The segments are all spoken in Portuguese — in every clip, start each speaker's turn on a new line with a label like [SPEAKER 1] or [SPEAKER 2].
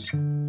[SPEAKER 1] Cheers.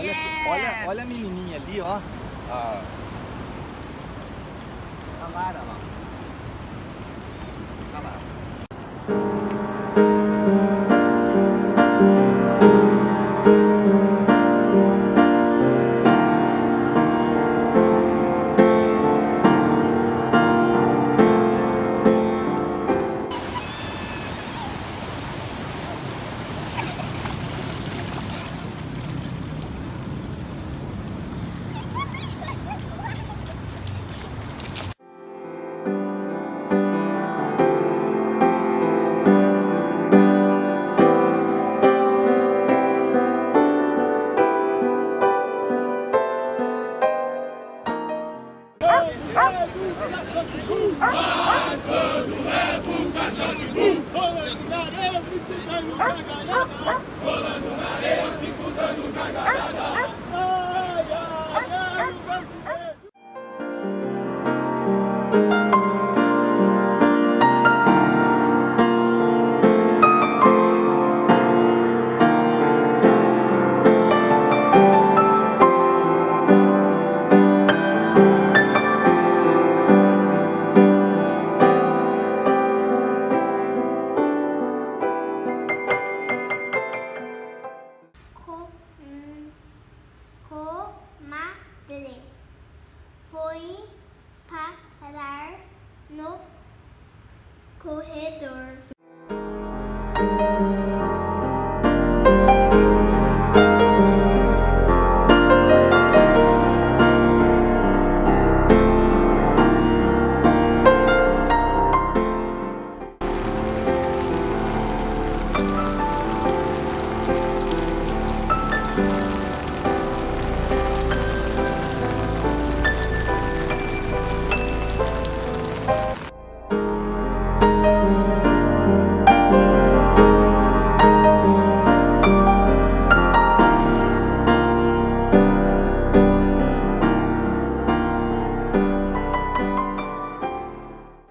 [SPEAKER 1] Olha,
[SPEAKER 2] Yeah.
[SPEAKER 1] olha, olha a menininha ali, ó. A, a Lara lá.